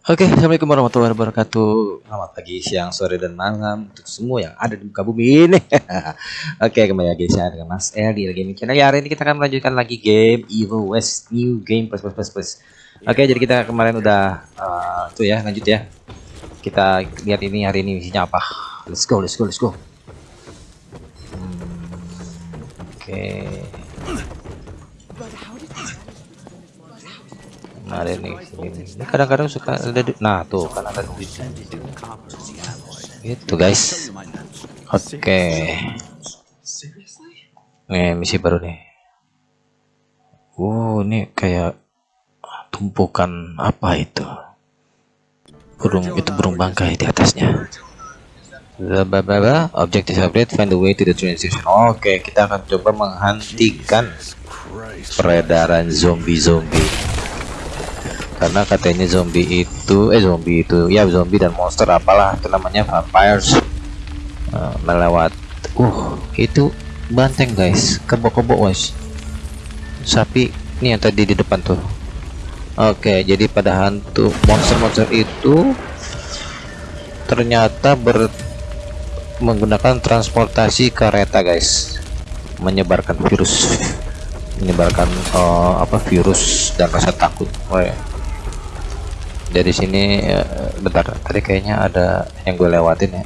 Oke, assalamualaikum warahmatullahi wabarakatuh. Selamat pagi, siang, sore, dan malam untuk semua yang ada di muka bumi ini. Oke, kembali lagi saya dengan Mas El di Gaming Channel. Ya, hari ini kita akan melanjutkan lagi game Evil West New Game plus plus plus plus. Oke, jadi kita kemarin udah uh, tuh ya, lanjut ya. Kita lihat ini hari ini isinya apa. Let's go, let's go, let's go. Hmm, Oke. Nah, ada nih. Ini kadang-kadang suka ada di- nah tuh kan ada duit. Gitu guys. Oke. Nih misi baru nih. Wow, ini kayak tumpukan apa itu? Burung itu burung bangkai di atasnya. Blablabla, objective upgrade, find the way to the train station. Oke, kita akan coba menghentikan peredaran zombie-zombie karena katanya zombie itu eh zombie itu ya zombie dan monster apalah itu namanya vampires. Uh, melewat uh itu banteng guys. Kebo-kebo guys. Sapi ini yang tadi di depan tuh. Oke jadi pada hantu monster-monster itu ternyata ber menggunakan transportasi kereta guys. Menyebarkan virus. Menyebarkan uh, apa virus dan rasa takut. Wah, dari sini eh, bentar. Tadi kayaknya ada yang gue lewatin ya.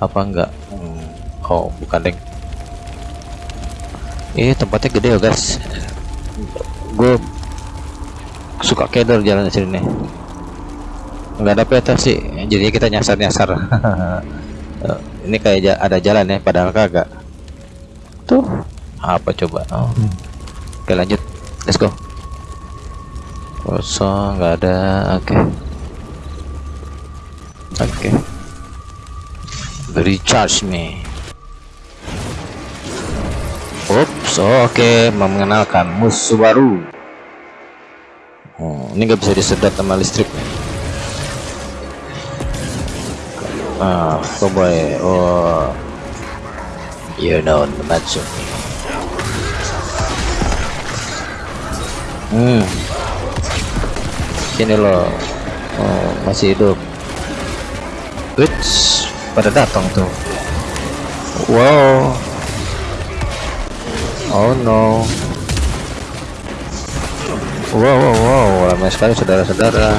Apa enggak? Hmm, oh bukan deng ini tempatnya gede ya guys. Gue suka kedor jalan di sini. Nih nggak ada peta sih. Jadi kita nyasar nyasar ini kayak ada jalan ya padahal kagak. Tuh. Apa coba? Oh. oke lanjut. Let's go kosong nggak ada oke. Oke. Recharge me Ups, oke mengenalkan musuh baru. Oh, ini nggak bisa disedot sama listrik nih. Ah cowboy oh. You know the match hmm sini loh. Oh, masih hidup. Wits, pada datang tuh. Wow. Oh no. Wow wow wow. Ramai sekali saudara-saudara.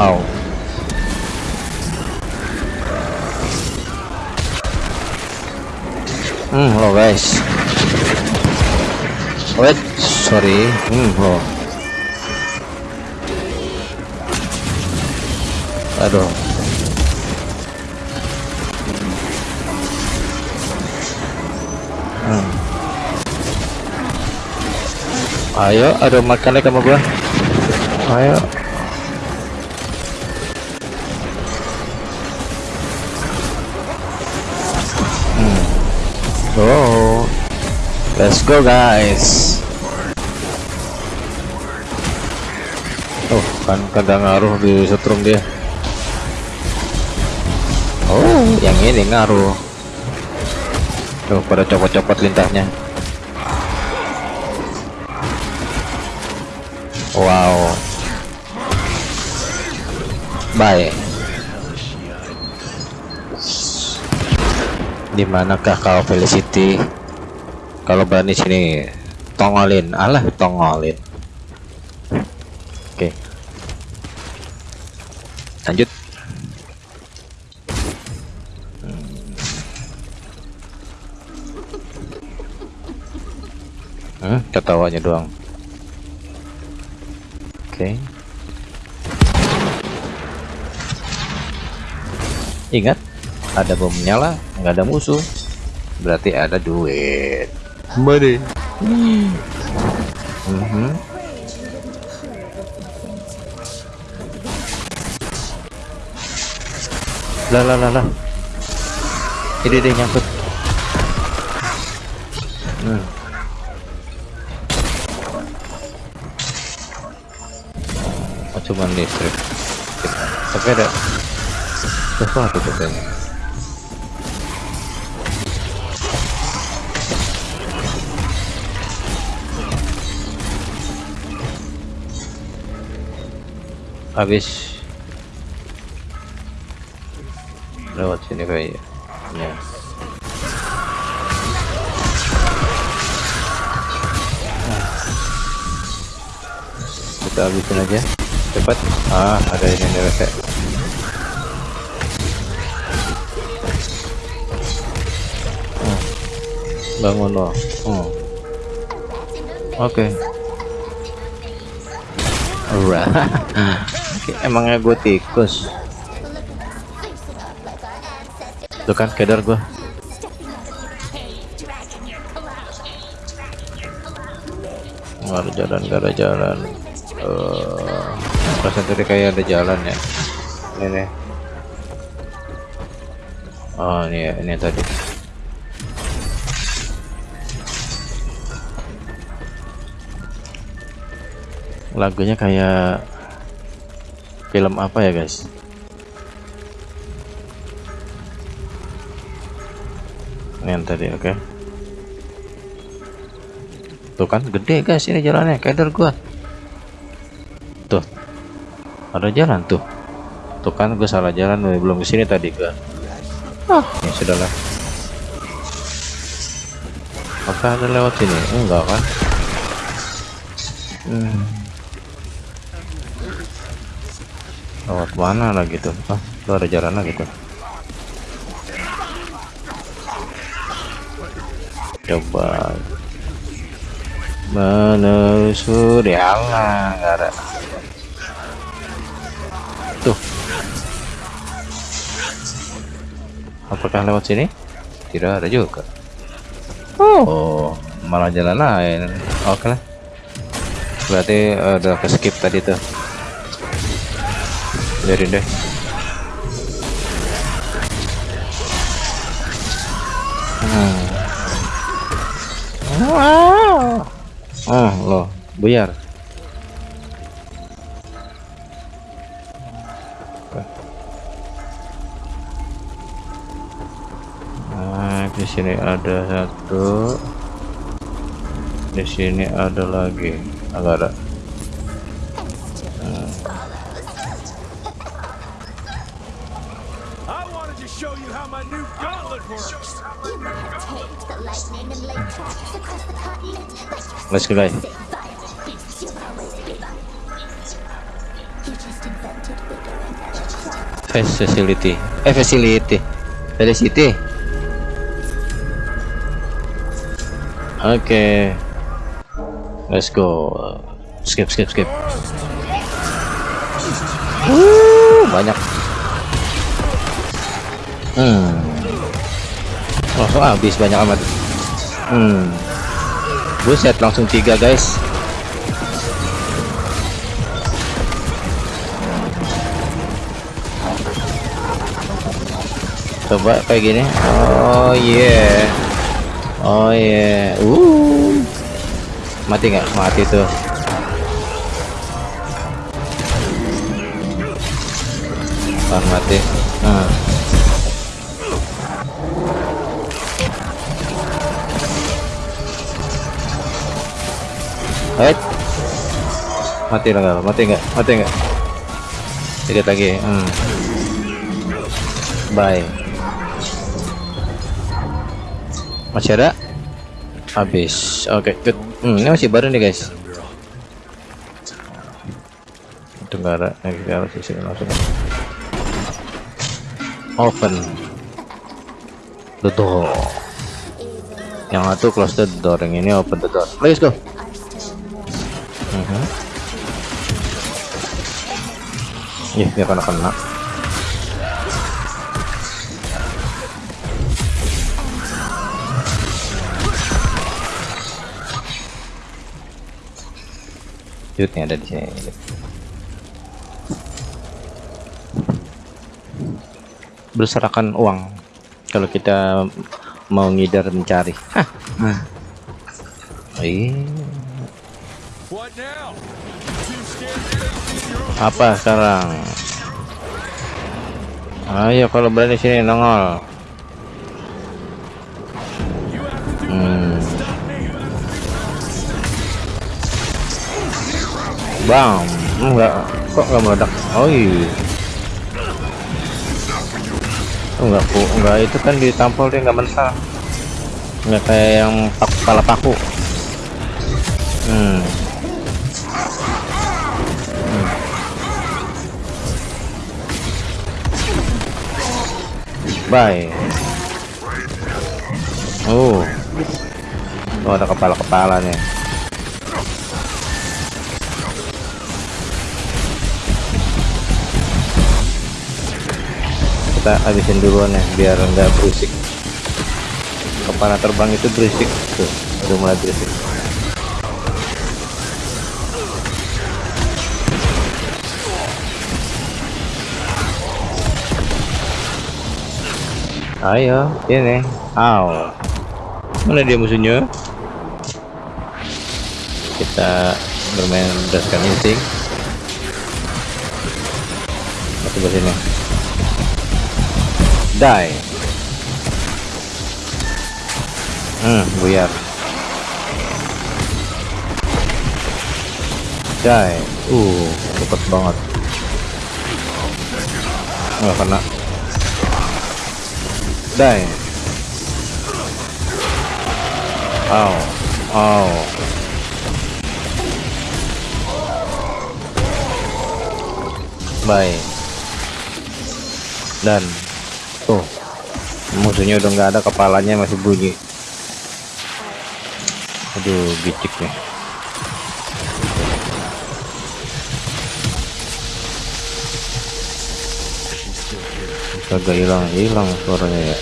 Au. hmm lo guys. Wait sorry. Hmm lo aduh Hmm. ayo aduh makannya kamu gua ayo Hmm. oh let's go guys Oh, kan kagak ngaruh di setrum dia. Oh, yang ini ngaruh. Tuh, pada copot-copot lintahnya. Wow. Baik. Di manakah kau Felicity? Kalau berani sini, tongolin. Alah, tongolin. Hmm, ketawanya doang. Oke. Ingat, ada bom nyala, nggak ada musuh. Berarti ada duit. Money. Mhm. lah lah lah lah ini dia nyangkut cuman listrik. Tapi ada sesuatu tuh habis lewat sini kayaknya. Ya. kita habisin aja cepat. Ah ada ini nih rese hmm. bangun loh hmm. oke. Okay. Emangnya gue tikus? Tuh kan kedar gue nggak ada jalan nggak ada jalan. Uh, perasaan tadi kayak ada jalan ya. Ini nih. Oh ini ya ini tadi. Lagunya kayak film apa ya guys? Ini yang tadi oke. Okay. tuh kan gede guys ini jalannya. Kader gua ada jalan tuh. Tuh kan gue salah jalan belum ke sini tadi gua. Ah. Ya sudahlah. Apakah ada lewat sini? Enggak kan? Hmm. lewat mana lagi tuh? Ah tuh ada jalan lagi tuh. Coba. Menelusuri. Allah nggak ada apakah lewat sini? Tidak ada juga. Oh. Malah jalan lain. Oke lah. Berarti udah ke skip tadi tuh. Jadi deh. Hmm. Wow. Oh, loh, buyar. Sini ada satu. Di sini ada lagi. Agak ada. Let's go guys. Facility. Eh facility. Felicity. Oke. Okay. Let's go. Skip skip skip. Uh, banyak. Hmm. Langsung habis banyak amat. Hmm. Buset langsung tiga guys. Coba kayak gini. Oh yeah. Oh yeah. Uh. Mati nggak? Mati tuh. Ah, mati. Nah. Hai. Mati lah enggak? Mati enggak? Mati enggak? Sedikit lagi. Hmm. Bye. Masih ada? Habis. Oke, okay, good. Hmm, ini masih baru nih, guys. Ada. Lagi ke arah sini langsung. Open the door. Yang satu close the door, yang ini open the door. Let's go. Iya, dia kena kena. Jutnya ada di sini. Berserakan uang kalau kita mau ngidar mencari. Hah. Nah. Iya. apa sekarang ayo kalau berani sini nongol bam enggak. Kok nggak meledak? Oh iya. Enggak ku enggak itu kan ditampol dia nggak mental. Nggak kayak yang paku kepala paku. Hmm. hmm. bye. Oh. Oh ada kepala-kepala kita habisin duluan ya biar enggak berisik. Kepala terbang itu berisik. Tuh udah mulai berisik. Ayo ini. Aw mana dia musuhnya? Kita bermain berdasarkan insting. Masuk ke sini die. Hmm buyar. Die. Uh cepet banget. Nggak kena. Die. Oh oh baik dan tuh. Musuhnya udah nggak ada kepalanya masih bunyi. Aduh bicik nih. Kagak hilang hilang suaranya ya.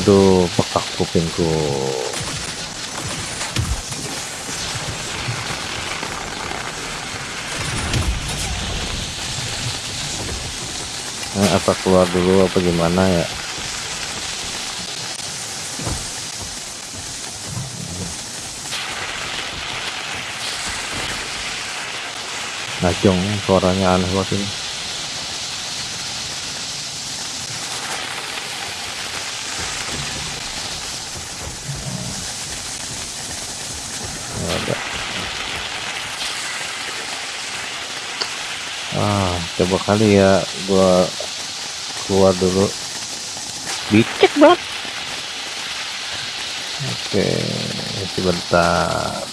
Aduh pekak kupingku nah, apa keluar dulu apa gimana ya? Ngacung suaranya aneh banget ini. Ah coba kali ya gua keluar dulu. Dicek banget oke sebentar.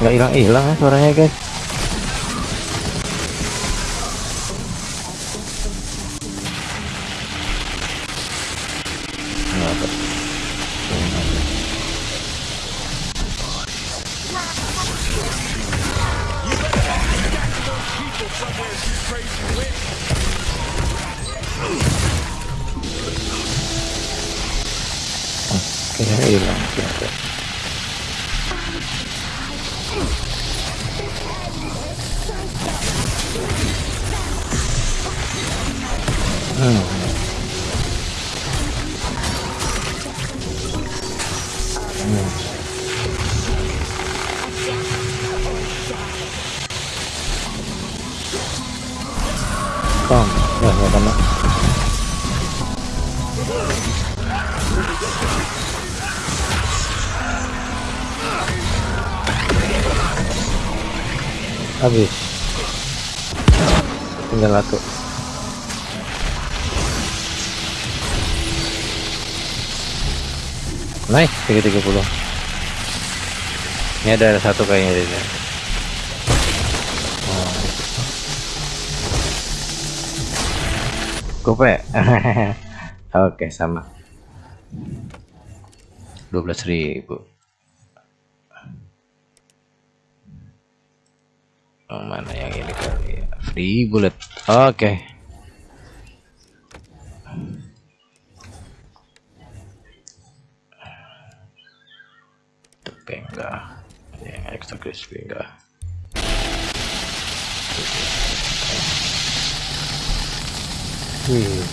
Nggak hilang-hilang ya suaranya guys Naik 330. Ini ada satu kayaknya di sini. Oh. Gope. Oke, sama. 12.000. Oh, mana yang ini kali ya? Free bullet. Oke. Tapi enggak. Yang extra crispy enggak. Wih.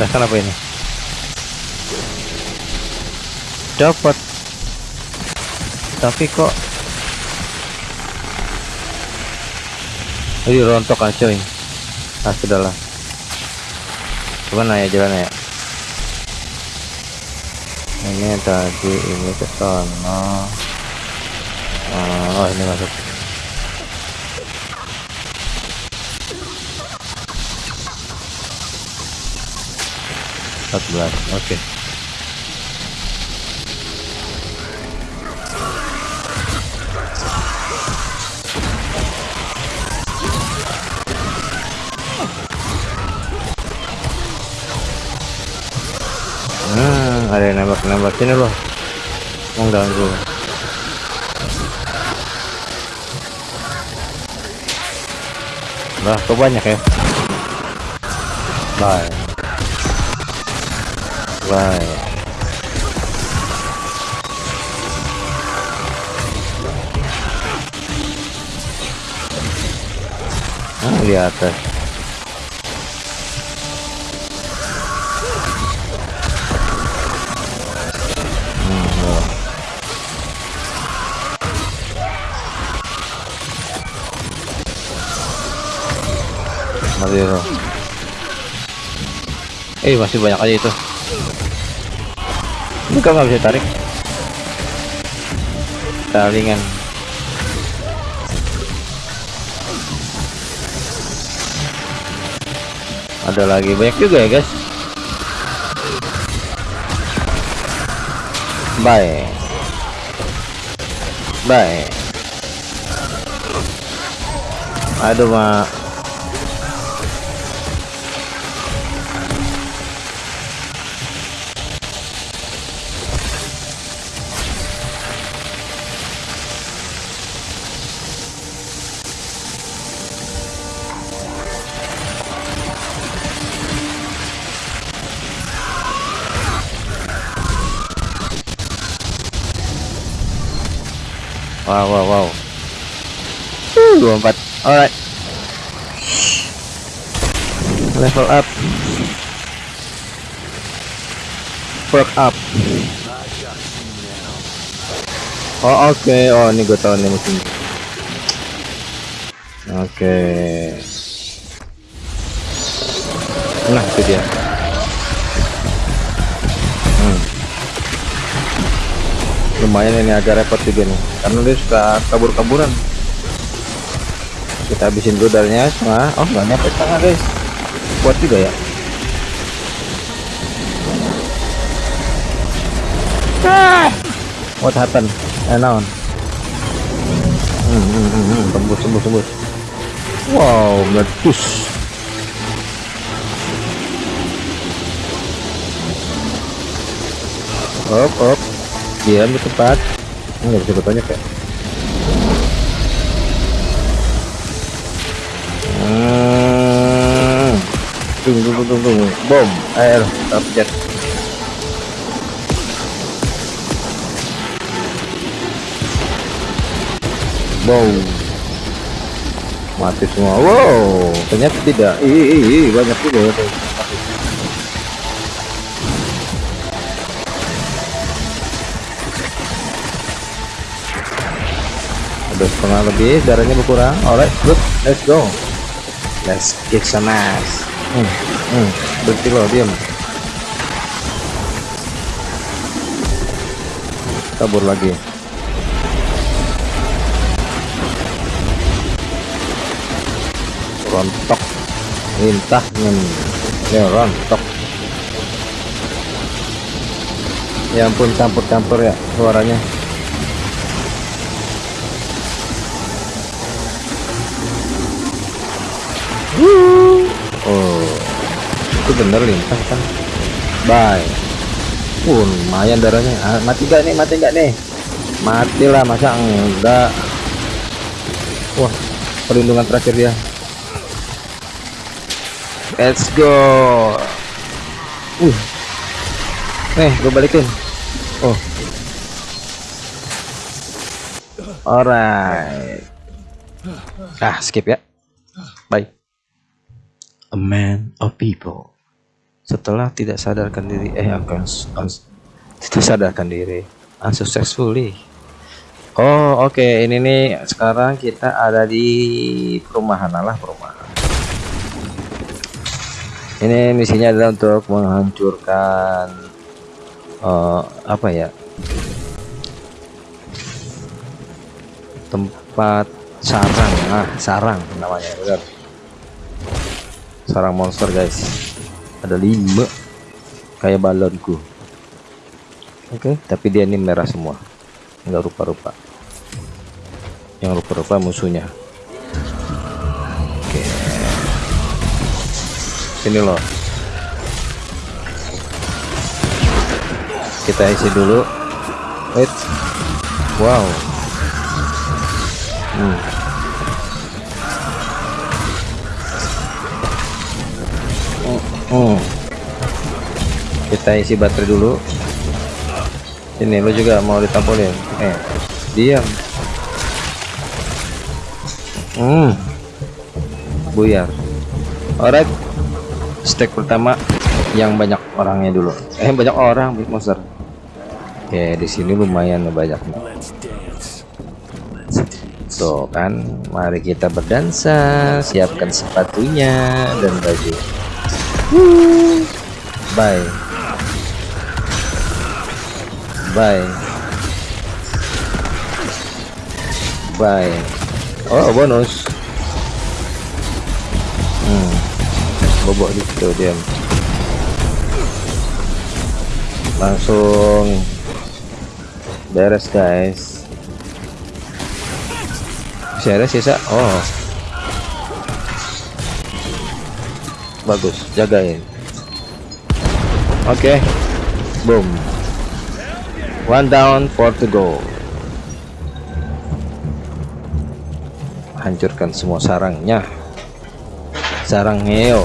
Rasakan apa ini? Dapat. Tapi kok Ayo rontok kan coy. Ah sudahlah. Gimana ya jalan ya? Ini tadi ini ke sana. Oh, ini masuk. empat belas oke Hmm, ada yang nembak-nembak sini loh. Mengganggu. Lah, kok banyak ya? Bye. Bye. Ah, di atas. Loh. Eh masih banyak aja itu. Ini bisa tarik? Talingan. Ada lagi banyak juga ya guys. Bye. Bye. Aduh mak. Perk up. Oh, oke. Oh, ini gue tahu nih musim. Oke. Nah, itu dia. Hmm. Lumayan ini agak repot juga nih, karena dia suka kabur-kaburan. Kita habisin rudalnya setengah. Oh, nggak nyampe setengah guys. Kuat juga ya. Ah! What happened? Eh, naon? Hmm, hmm, hmm, hmm. Tembus, tembus, tembus. Wow, meletus. Op, op. Diam di tempat. Nggak bisa bertanya kayak. Hmm. Tunggu, tunggu, tunggu, tunggu. Bom, air, target. Wow. Mati semua. Wow, ternyata tidak. Ih, banyak juga ya. Udah setengah lebih, darahnya berkurang. Alright, good. Let's go. Let's kick some ass. Hmm, hmm. Berhenti lo, diam. Kabur lagi. Rontok. Lintah ya rontok. Ya ampun campur-campur ya suaranya. Oh itu bener lintah kan bye. Pun lumayan darahnya. Ah, mati gak nih? Mati gak nih? Matilah masa enggak? Wah perlindungan terakhir dia Let's go. Uh. Nih, gue balikin. Oh. Alright. Ah, skip ya. Bye. A man of people. setelah tidak sadarkan diri eh tidak sadarkan diri unsuccessfully oh oke okay. ini nih sekarang kita ada di perumahan Allah perumahan ini misinya adalah untuk menghancurkan uh, apa ya tempat sarang. Nah sarang namanya benar. Sarang monster guys. Ada lima kayak balonku. Oke okay, tapi dia ini merah semua. Enggak rupa-rupa. Yang rupa-rupa musuhnya ini loh. Kita isi dulu. Wait. Wow. Hmm. hmm. kita isi baterai dulu. Ini lo juga mau ditampolin? Eh diam. Hmm. Buyar. Alright stack pertama yang banyak orangnya dulu eh banyak orang monster oke di sini lumayan banyak tuh kan mari kita berdansa siapkan sepatunya dan baju Bye. Bye. Bye. Oh, bonus. Bobok gitu diam. Langsung beres, guys. Beres sisa. Oh. bagus jagain oke okay. boom one down four to go hancurkan semua sarangnya sarang heo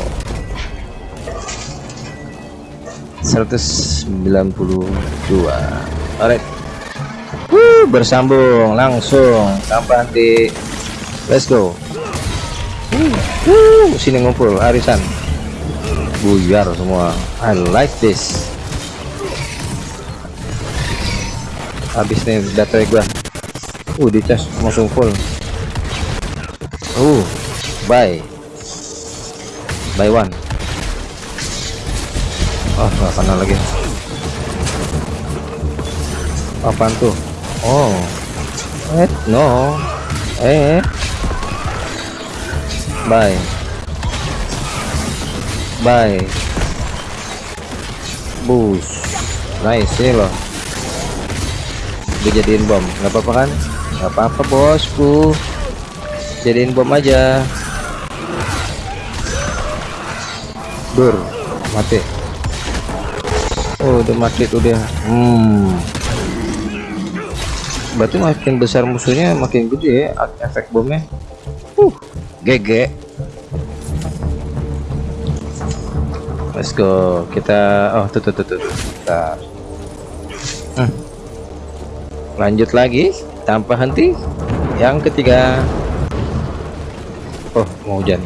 192 alright. Woo, bersambung langsung. Tanpa henti let's go. Woo, sini ngumpul arisan. Buyar semua. I like this. Habis nih baterai gua. Uh di cas langsung full. Uh buy. Buy one oh nggak kena lagi. Apaan tuh? Oh. Eh no. Eh. Buy bye. Bus. Nice ini loh. Dijadiin bom. Nggak apa-apa kan? Nggak apa-apa bosku. Jadiin bom aja. Dur. Mati oh udah mati tuh dia hmm. Berarti makin besar musuhnya makin gede ya efek bomnya. Uh GG let's go. Kita oh tuh tuh tuh tuh Bentar. Hmm. lanjut lagi. Tanpa henti. Yang ketiga. Oh mau hujan.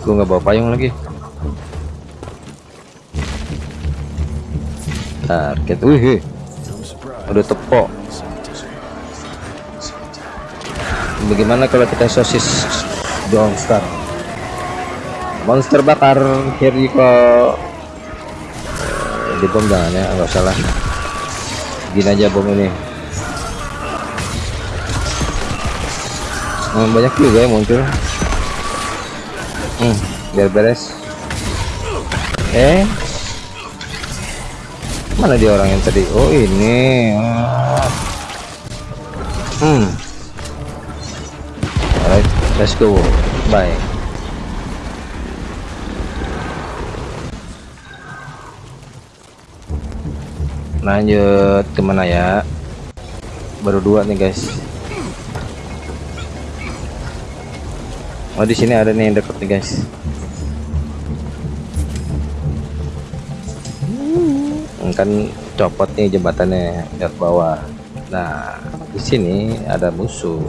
Gue nggak bawa payung lagi target wih udah tepok. Bagaimana kalau kita sosis don't start monster bakar kok di bom jangan ya nggak salah gini aja bom ini. Hmm, banyak juga ya muncul. Hmm, biar beres. Eh mana dia orang yang tadi? Oh ini. Hmm. Alright let's go. Bye. Lanjut ke mana ya? Baru dua nih guys. Oh di sini ada nih yang deket nih guys kan copot nih jembatannya lihat bawah. Nah di sini ada musuh.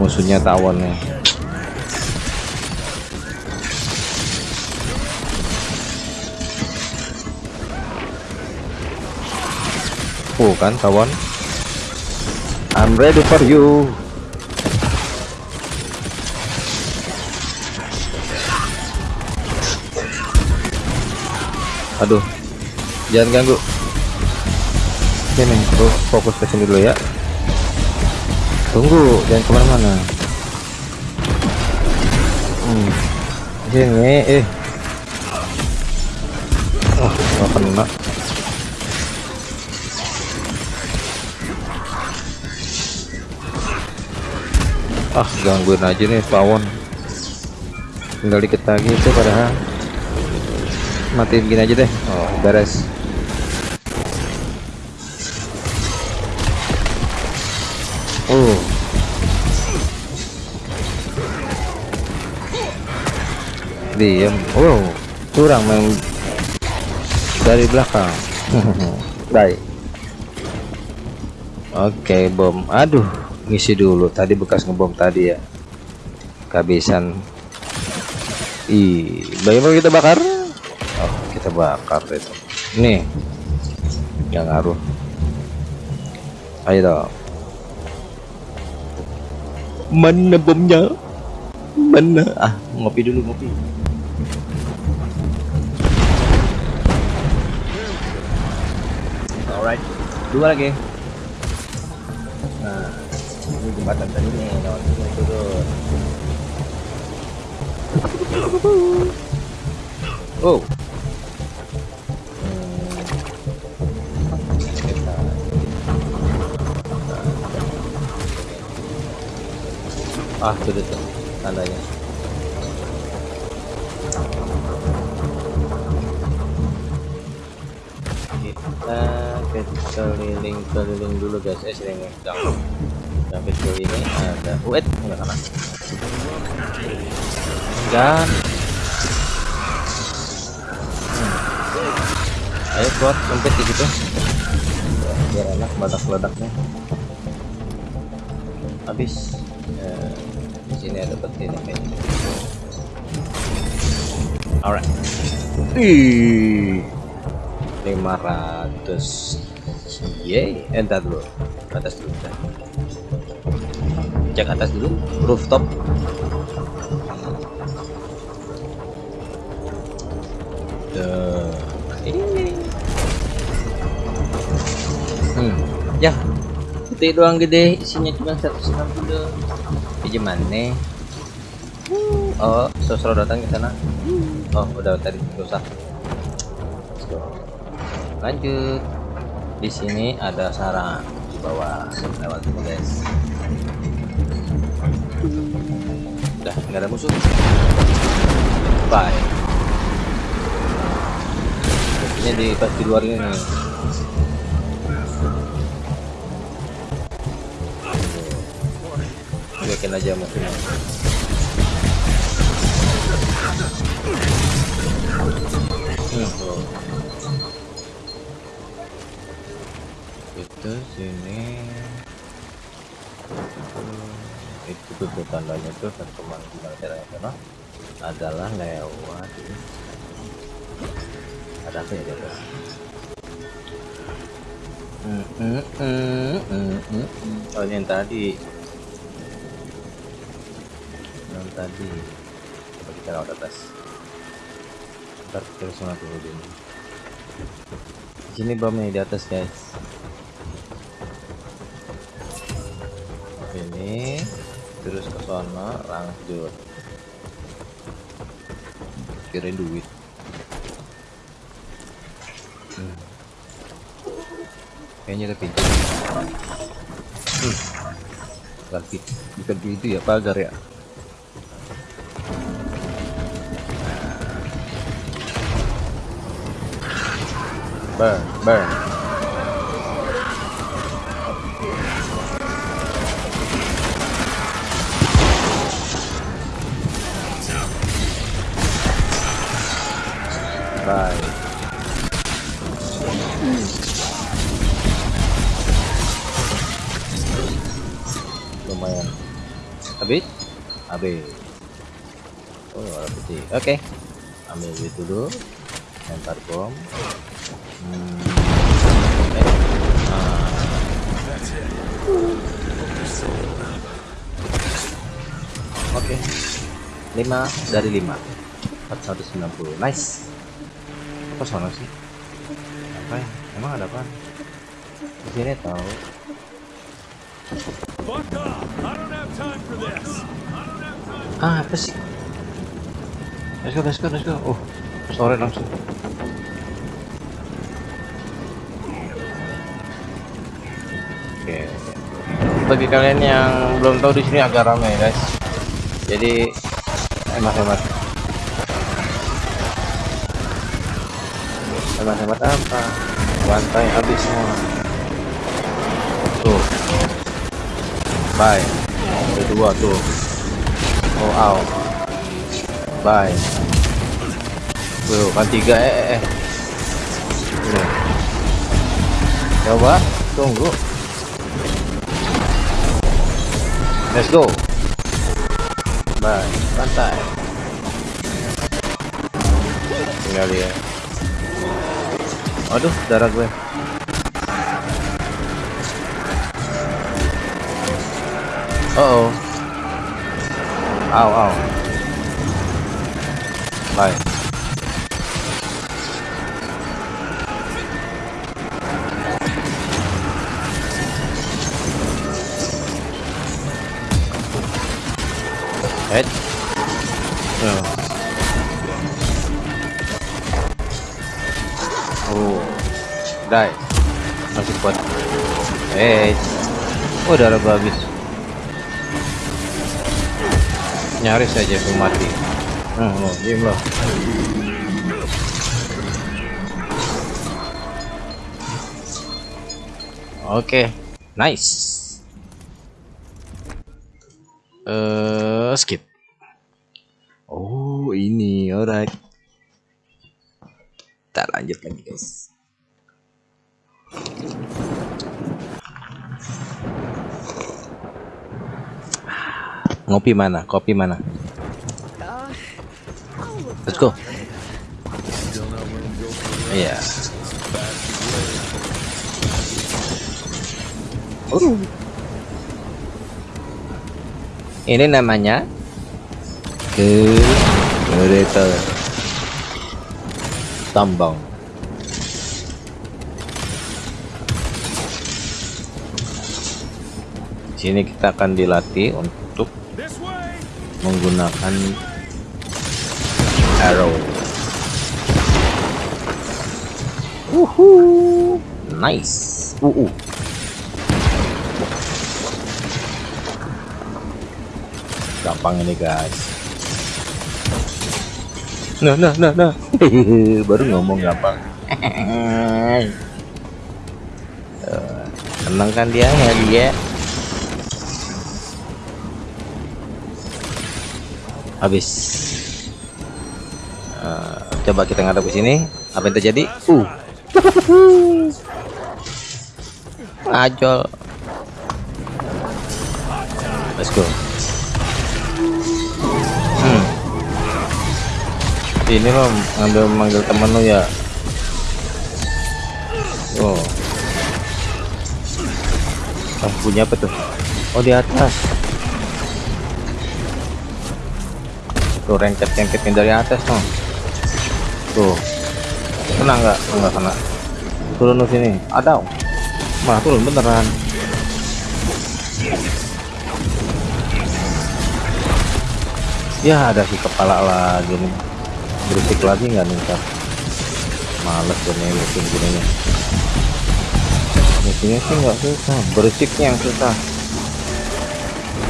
Musuhnya tawon nih. Oh kan tawon. I'm ready for you. Aduh jangan ganggu. Sini bro fokus ke sini dulu ya. Tunggu jangan ke mana-mana. Hmm. sini eh. Oh gak kena. Ah gangguin aja nih pawon. Tinggal dikit lagi itu padahal. Matiin gini aja deh. Oh beres oh. Diam oh curang main dari belakang. Baik. Oke bom. Aduh ngisi dulu. Tadi bekas ngebom tadi ya. Kehabisan. Ih bagaimana kita bakar. Oh kita bakar itu. Nih. Nggak ngaruh. Ayo dong mana bomnya? Mana? Ah ngopi dulu ngopi. Alright. Dua lagi. Nah ini jembatan tadi nih lewat sini turun oh ah sudah tuh tandanya. Kita keliling-keliling dulu guys. Eh sering jangan sampai ke ini ada wait enggak kena dan hmm. ayo keluar sempit di situ. Biar enak badak ledaknya habis. Di sini ada peti nih kayaknya alright. Ih, 500 Yeay, entar dulu. Atas dulu dah. cek atas dulu rooftop. Tuh, ini. Hmm ya. Putih doang gede isinya cuma 160 ini mana? Oh sosro datang ke sana? Oh udah tadi usah lanjut. Di sini ada sarang di bawah. Lewat sini guys. Udah nggak ada musuh. Bye. Ini di pas di luar ini bikin aja musuhnya hmm, itu sini. Itu tuh tandanya tuh dan teman gimana caranya sana adalah lewat ada apa ya di atas hmm, hmm, hmm, hmm, hmm, hmm. oh yang tadi tadi. Coba kita lewat atas. Ntar kita sana dulu dulu di sini bomnya di atas guys. Ini. Terus ke sana lanjut. Kirain duit. Hmm. kayaknya ada pintu. Hmm. bukan bukan pintu ya pagar ya burn burn Bye. Lumayan. Habis? Habis. Oh, ada putih. Oke. Okay. Ambil itu dulu. Lempar bom. 5 dari 5. 490. Nice. Apa sono sih? Apa ya? Emang ada apa? Di sini tahu. Ah, apa sih? Let's go, let's go, let's go. Oh, sore langsung. Bagi kalian yang belum tahu di sini agak ramai, guys jadi hemat-hemat hemat-hemat apa? Bantai habis semua. Tuh. Bye. Kedua tuh. Oh out. Bye. Tuh kan tiga. Eh eh, eh. Tuh. coba. Tunggu. Let's go Bye. Pantai. Tinggal dia. Aduh, darah gue. Oh, oh. Aw, aw. Bye. Head oh. oh. Die masih kuat. Eh oh darah habis. Nyaris saja aku mati. Hmm, oh, diem loh oke. Okay. nice. Uh, skip oh ini. Alright. Kita lanjut lagi guys. Ngopi mana? Kopi mana? Let's go. Iya. Yeah. oh ini namanya ke kereta tambang sini kita akan dilatih untuk menggunakan arrow Uhu, nice. Uh, uh. Gampang ini guys. Nah nah nah nah. Baru ngomong gampang. Tenang kan dia ya dia? Habis. Uh, coba kita ngadep ke sini. Apa yang terjadi? Uh. Ajol ini mah ngambil manggil temen lu ya. Oh. Oh punya apa tuh? Oh di atas. Tuh rengket rengketnya dari atas tuh tuh. Kena nggak? Nggak kena. Turun sini. Ada. Malah turun beneran. Ya ada si kepala lagi nih berisik lagi nggak nih ntar males nih mesin gini nih. Mesinnya sih nggak susah berisiknya yang susah.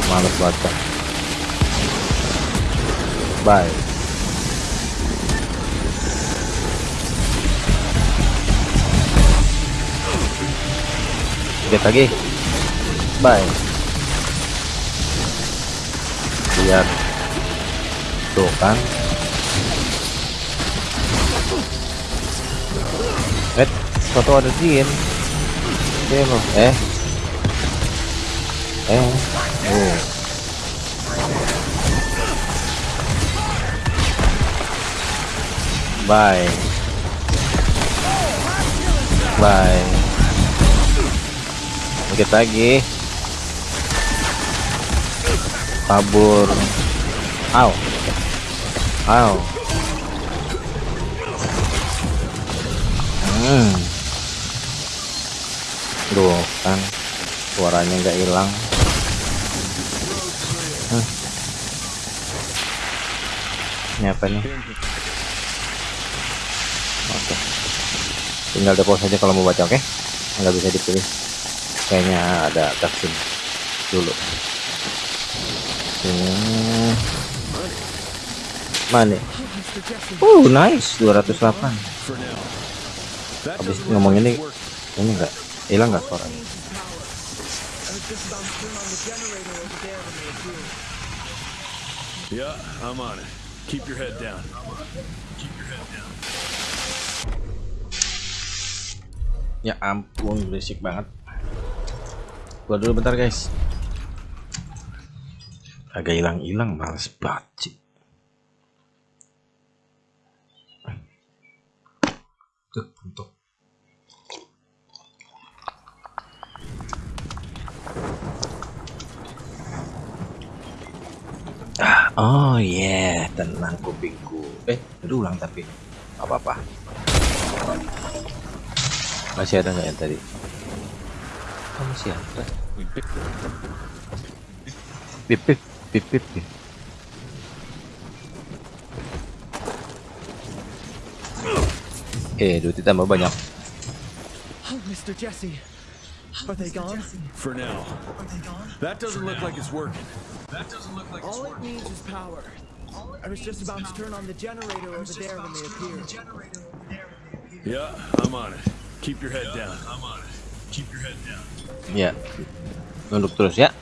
Males baca. Bye. Lihat lagi. Bye. Lihat. Tuh kan Foto ada Jin. Loh. Eh. Eh. Oh. Bye. Bye. dikit lagi kabur aw aw hmm Duh, kan suaranya nggak hilang. Hmm. ini apa nih? Oke. Tinggal deposit saja kalau mau baca oke? Nggak bisa dipilih. Kayaknya ada cutscene dulu. Hmm. mana uh nice. 208 habis ngomong ini ini enggak hilang nggak suara Yeah, I'm on it. Keep your head down. ya ampun berisik banget gua dulu bentar guys agak hilang-hilang males banget. Tuh, untuk Ah, oh yeah, tenang kupingku. Eh, berulang tapi apa apa. Masih ada nggak yang tadi? Oh, masih ada. Bip bip bip bip. bip. Eh, duit tambah banyak. Oh, Mr. Jesse. Are they gone? For now. That doesn't look like it's working. All it needs is power. I was just about to turn on the generator over there when they appeared. Yeah, I'm on it. Keep your head down. I'm on it. Keep your head down. Ya, nunduk terus ya.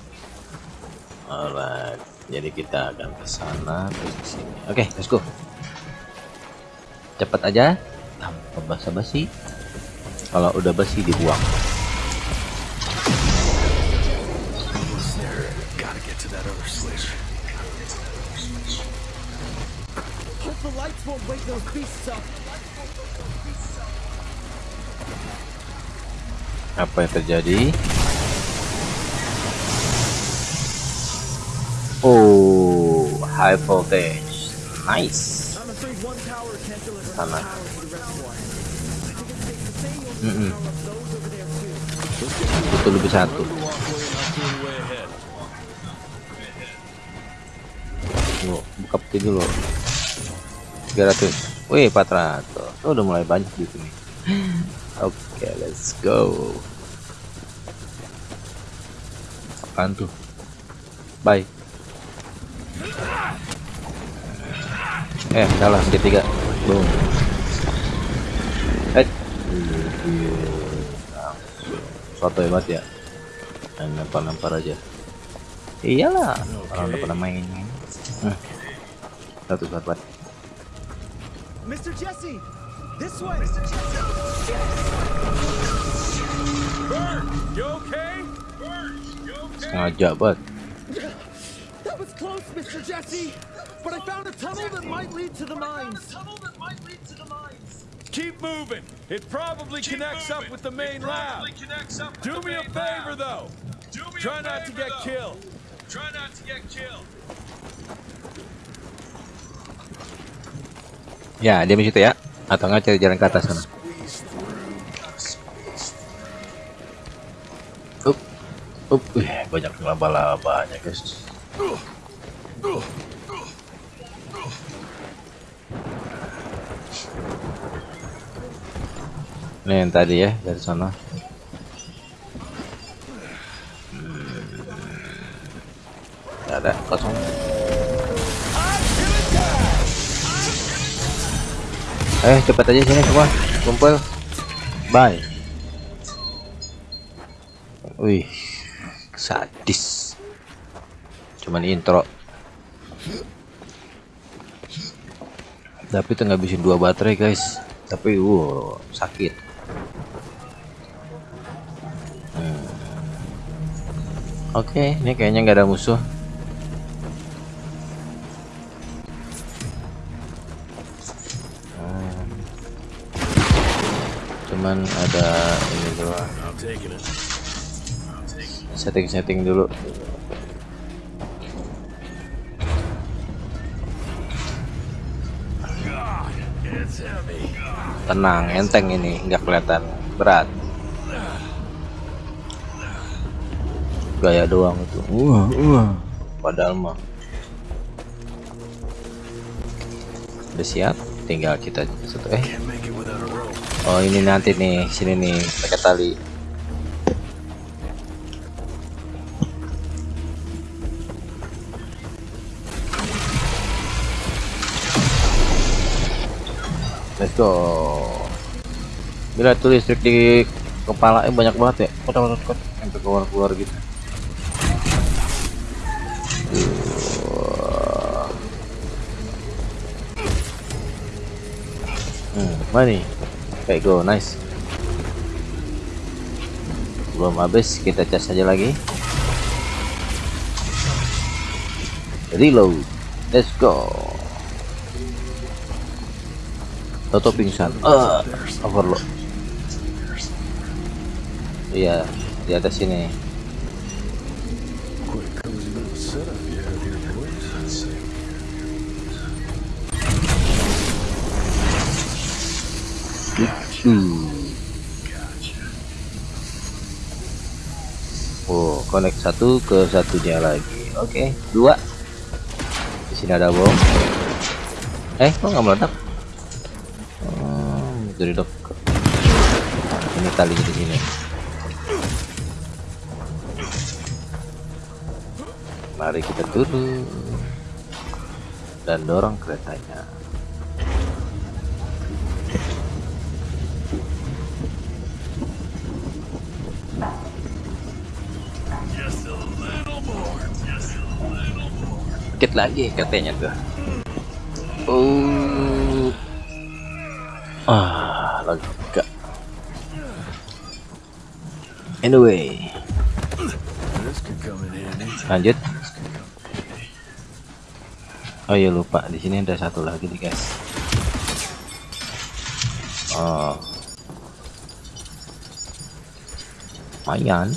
Alright, jadi kita akan ke sana terus ke sini. Oke, let's go. Cepat aja, tanpa basa-basi. Kalau udah basi dibuang. Apa yang terjadi? Oh, high voltage. Nice. Sana. there too. Itu lebih satu. Tunggu, buka peti dulu. 300. Wih, 400. Oh, udah mulai banyak di sini. Oke, let's go. Apaan tuh? Bye. Eh, salah, ketiga. Boom. Eh. Soto hebat ya. Dan lempar-lempar aja. Iyalah, orang udah pada main. Satu sahabat. Mr. Jesse, this way. Bert, you okay? Bert, you okay? Sengaja banget. That was close, Mr. Jesse. But I found a tunnel that might lead to the mines. Keep moving. It probably connects up with the main lab. Do me a favor though. Try not to get killed. Try not to get killed. Ya, dia di situ ya. Atau nggak cari jalan ke atas sana. Up, up, wih, banyak laba-labanya guys. Ini yang tadi ya dari sana. Hmm. Nggak ada kosong. Eh, cepat aja sini semua. Kumpul. Bye. Wih, sadis. Cuman intro. Tapi itu ngabisin dua baterai, guys. Tapi wow, sakit. Hmm. Oke, ini kayaknya nggak ada musuh. Cuman ada ini doang. Setting-setting dulu. Tenang enteng ini nggak kelihatan. Berat. Gaya doang itu. Wah wah. Padahal mah. Udah siap tinggal kita satu eh oh ini nanti nih sini nih pakai tali. Let's go. Bila tuh listrik di kepala banyak banget ya. Kota kota kota sampai keluar keluar gitu. Hmm, mana nih kayak go. Nice. Belum habis kita cas aja lagi. Reload. Let's go. Toto pingsan. Uh, overload. Iya di atas sini Hmm. Oh, connect satu ke satunya lagi. Oke, dua. Di sini ada bom. Eh, kok nggak meledak? Hmm, dari dok. Ini tali di sini. Mari kita turun dan dorong keretanya. Dikit lagi katanya tuh. Oh. Ah lega. Anyway. Lanjut. Oh ya lupa. Di sini ada satu lagi nih guys. Oh. Lumayan.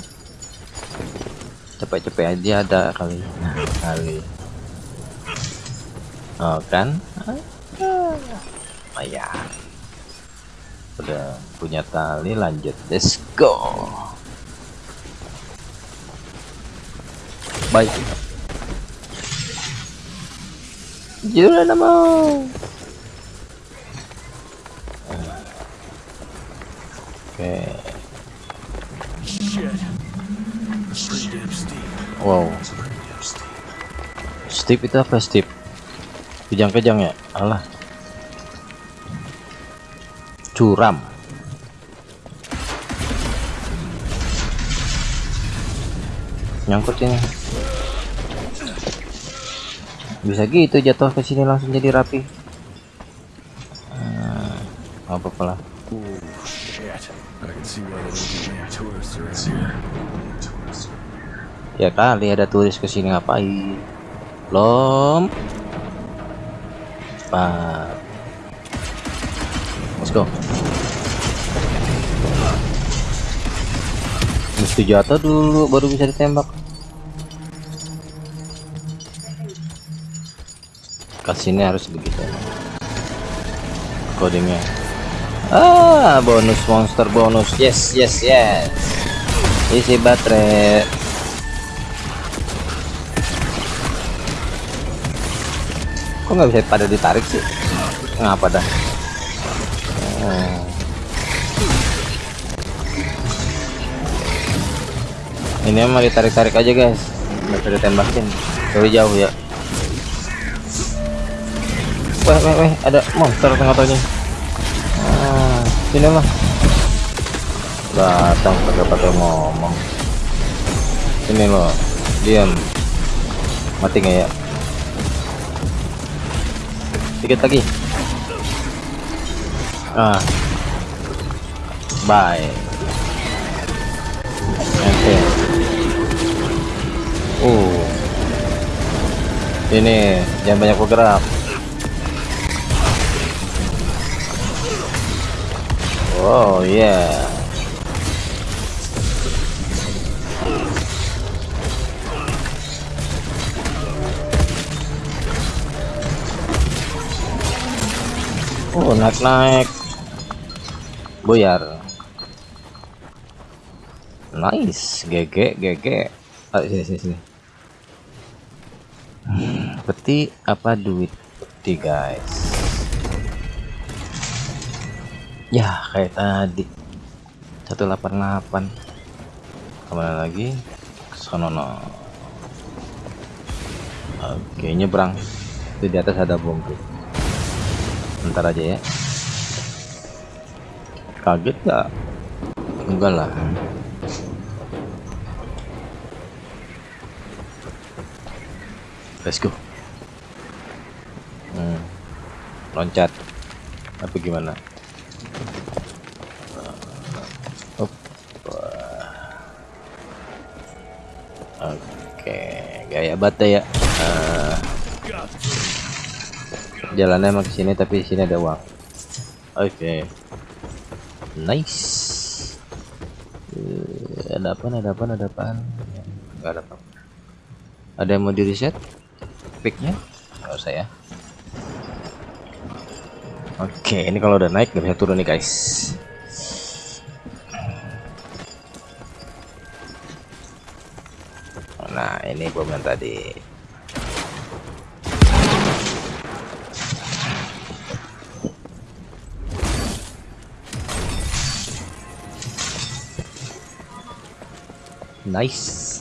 Cepet-cepet aja ada kali. Nah, kali oh kan oh ya. Udah punya tali lanjut. Let's go. Baik. Jura nama. Oke. Wow. Steve itu apa Steve kejang-kejang ya? Allah curam. Nyangkut ini. Bisa gitu jatuh ke sini langsung jadi rapi. Hmm, apa lah. Ya kali ada turis ke sini ngapain? Belum cepat. Let's go. Mesti jatuh dulu baru bisa ditembak. Kasihnya harus begitu. Codingnya. Ah bonus monster bonus. Yes yes yes. Isi baterai kok nggak bisa pada ditarik sih? Ngapa dah? Oh. ini emang ditarik-tarik aja guys. Nggak bisa ditembakin. Dari jauh ya. Weh weh weh ada monster tengah-tengahnya ah, sini mah. Datang pakai pakai ngomong. Ini loh diam. Mati nggak ya dikit lagi. Ah. Bye. Oke. Uh. Ini jangan banyak bergerak. Oh yeah Oh, naik-naik. Boyar. Nice, GG, GG. Ah, sini, sini, sini. Peti apa duit? Peti, guys. Ya, kayak tadi. 188. Ke mana lagi? Kesono. no. Oke, nyebrang. Itu di atas ada bom tuh. Ntar aja ya. Kaget gak? Enggak lah. Let's go. Hmm. Loncat. Apa gimana? Oke, gaya bata ya. Uh, jalannya emang ke sini tapi sini ada uang. Oke. Nice. Uh, ada apa? Ada apa? Ada apa? Enggak ada apa. Ada yang mau di reset? Picknya? Nggak usah ya. Oke, ini kalau udah naik nggak bisa turun nih guys. Nah, ini bom yang tadi. Nice.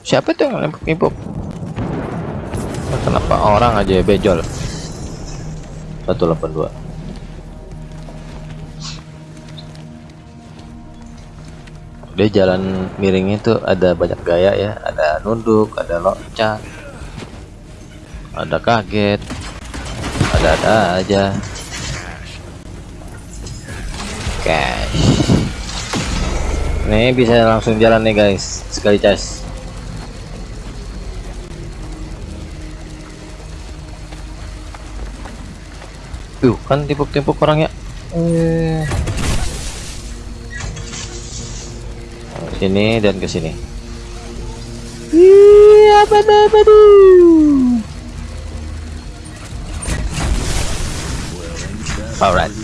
Siapa tuh yang lempar impop? Kenapa orang aja ya bejol? 182 Dia jalan miring itu ada banyak gaya ya, ada nunduk, ada loncat, ada kaget, ada-ada aja. Cash. Nih bisa langsung jalan nih guys, sekali cas. Tuh kan timpuk-timpuk orangnya. Eh. Sini dan ke sini. Iya, apa Alright.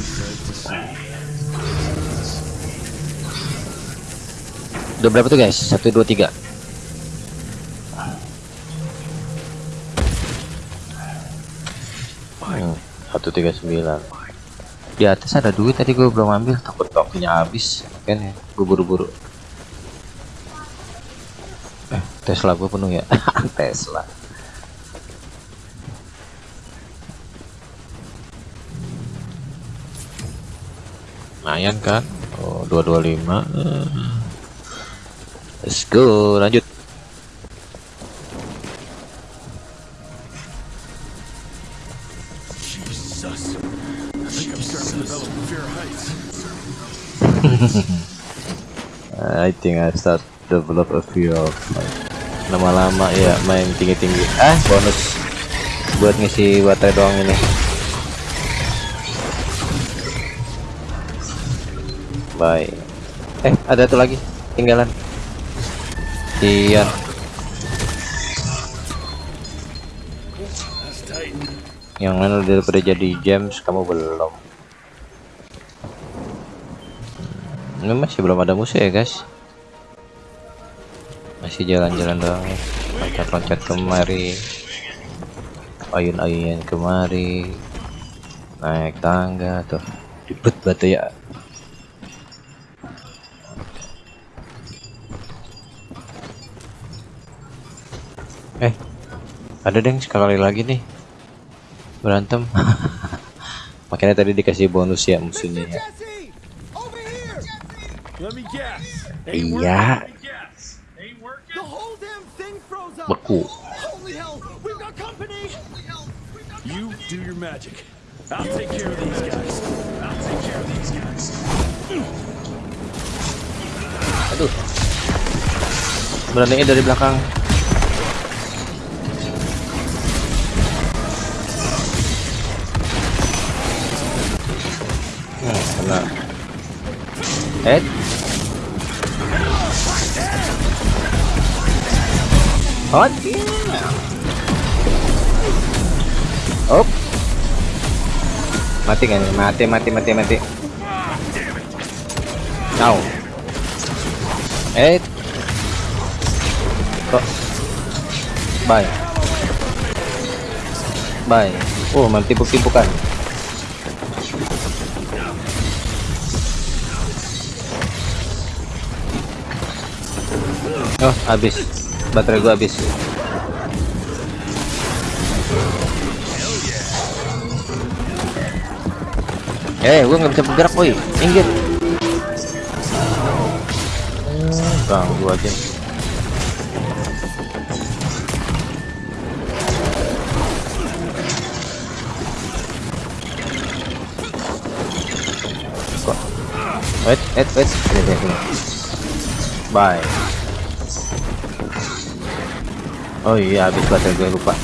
Udah berapa tuh guys? Satu dua tiga. Satu tiga sembilan. Di atas ada duit tadi gue belum ambil. Takut tokennya habis. Kan ya, gue buru-buru. Eh, Tesla gue penuh ya. Tesla. Lumayan kan? Oh 225 let's go lanjut. I think. I start develop a fear of lama-lama ya main tinggi-tinggi. Ah bonus. Buat ngisi baterai doang ini bye eh ada tuh lagi. Tinggalan iya. Yang mana daripada jadi James kamu belum. Ini masih belum ada musuh ya guys? Masih jalan-jalan doang. Loncat-loncat kemari. Ayun-ayun kemari. Naik tangga tuh. Ribet batu ya ada deng sekali lagi nih berantem makanya tadi dikasih bonus ya musuhnya ya iya beku! You do your magic. I'll take care of these guys. I'll take care of these guys. aduh beraninya dari belakang Oh, yeah. Oh. Mati kan? Mati, mati, mati, mati. Now. Eh. Kok. Bye. Bye. Oh, main Oh, habis. Baterai gua habis. Eh, gua nggak bisa bergerak, woi. Minggir. Hmm, Ganggu aja. Wait, wait, wait. Bye. Oh iya, habis baterai gue lupa.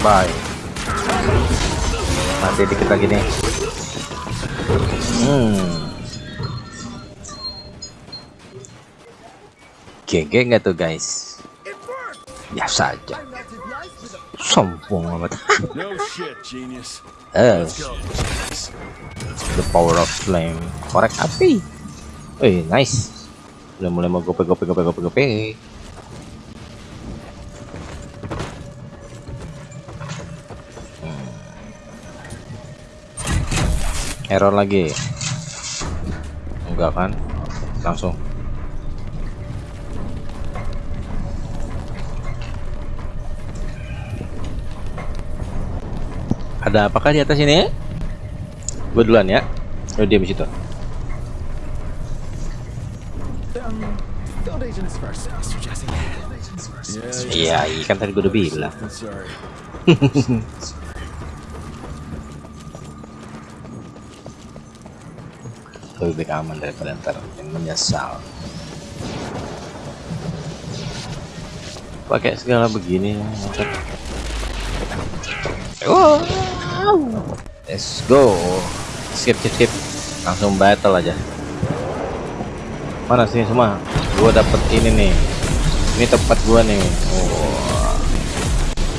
Bye. Masih dikit lagi nih. Hmm. GG nggak tuh guys? Biasa aja. Sombong amat. Eh, power of flame. Korek api. Eh, nice. Udah mulai mau gope gope gope gope gope. Hmm. Error lagi. Enggak kan? Langsung. Ada apakah di atas ini? Gue duluan ya. Lo diam di situ. Iya, iya kan tadi gue udah bilang. Lebih baik aman daripada ntar yang menyesal. Pakai segala begini. maksud. Wow. Let's go. Skip, skip, skip. Langsung battle aja. Mana sih semua? Gua dapet ini nih. Ini tempat gua nih. Wah.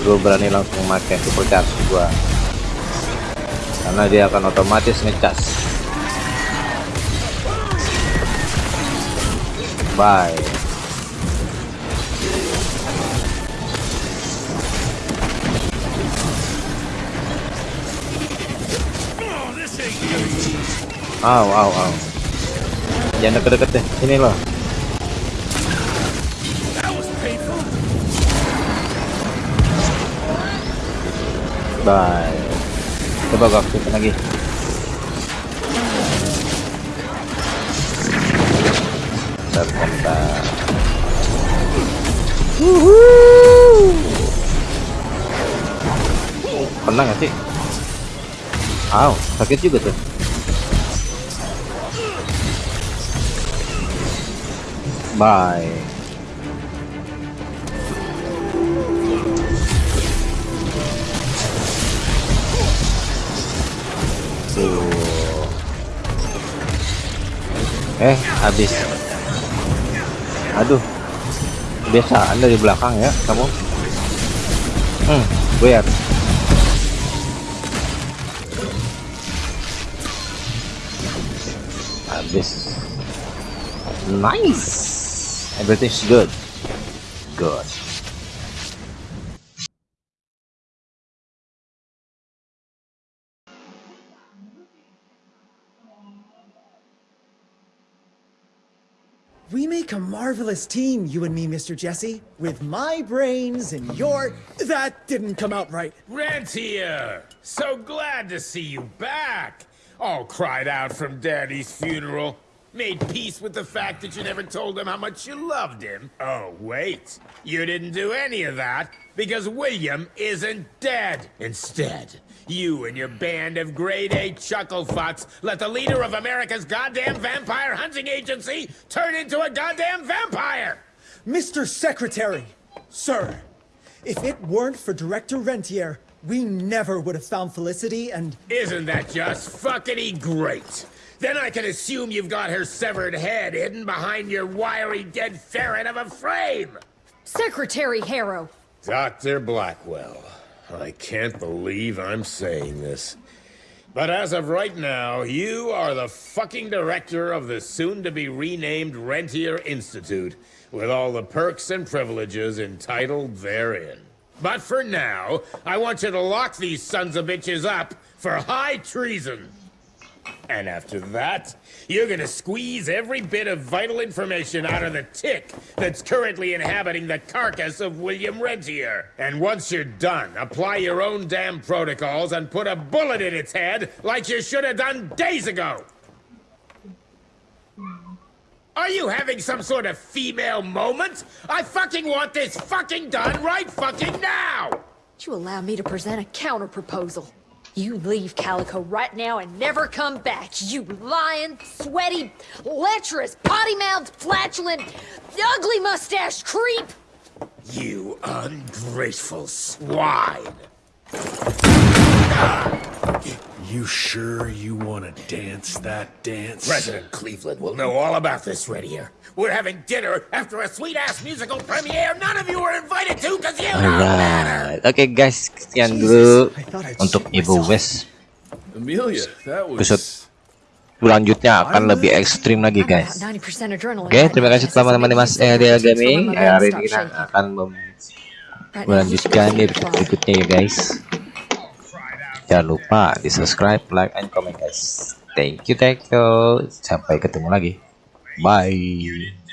Gua berani langsung pakai super charge gua. Karena dia akan otomatis ngecas. Bye. Aw, aw, aw. Jangan deket-deket deh. Sini loh. Bye. Coba gua aktifin lagi. Bentar, bentar. Pernah gak sih? Aw, sakit juga tuh. Bye. Tuh. Eh, habis. Aduh. Kebiasaan dari belakang ya, kamu. Hmm, gue Habis. Nice. Everything's good. Good. We make a marvelous team, you and me, Mr. Jesse. With my brains and your... That didn't come out right. Rentier! So glad to see you back! All cried out from Daddy's funeral. Made peace with the fact that you never told him how much you loved him. Oh, wait. You didn't do any of that because William isn't dead. Instead, you and your band of grade A chucklefucks let the leader of America's goddamn vampire hunting agency turn into a goddamn vampire! Mr. Secretary, sir, if it weren't for Director Rentier, we never would have found Felicity and Isn't that just fuckity great? Then I can assume you've got her severed head hidden behind your wiry dead ferret of a frame. Secretary Harrow. Dr. Blackwell, I can't believe I'm saying this. But as of right now, you are the fucking director of the soon to be renamed Rentier Institute, with all the perks and privileges entitled therein. But for now, I want you to lock these sons of bitches up for high treason. And after that, you're gonna squeeze every bit of vital information out of the tick that's currently inhabiting the carcass of William Rentier. And once you're done, apply your own damn protocols and put a bullet in its head like you should have done days ago. Are you having some sort of female moment? I fucking want this fucking done right fucking now! You allow me to present a counter proposal. You leave Calico right now and never come back, you lying, sweaty, lecherous, potty-mouthed, flatulent, ugly mustache creep! You ungrateful swine! You sure you want to dance that dance? President Cleveland will know all about this right here. We're having dinner after a sweet-ass musical premiere none of you were invited to because you don't matter! Alright, oke guys, sekian dulu untuk Ibu. West. Amelia, that was. selanjutnya akan lebih ekstrim lagi guys. 90% adrenaline. Oke, right terima kasih This teman-teman Mas some Gaming. hari ini akan melanjutkan berikutnya ya guys. Jangan lupa di subscribe, like, and comment guys. Thank you, thank you. Sampai ketemu lagi. Bye.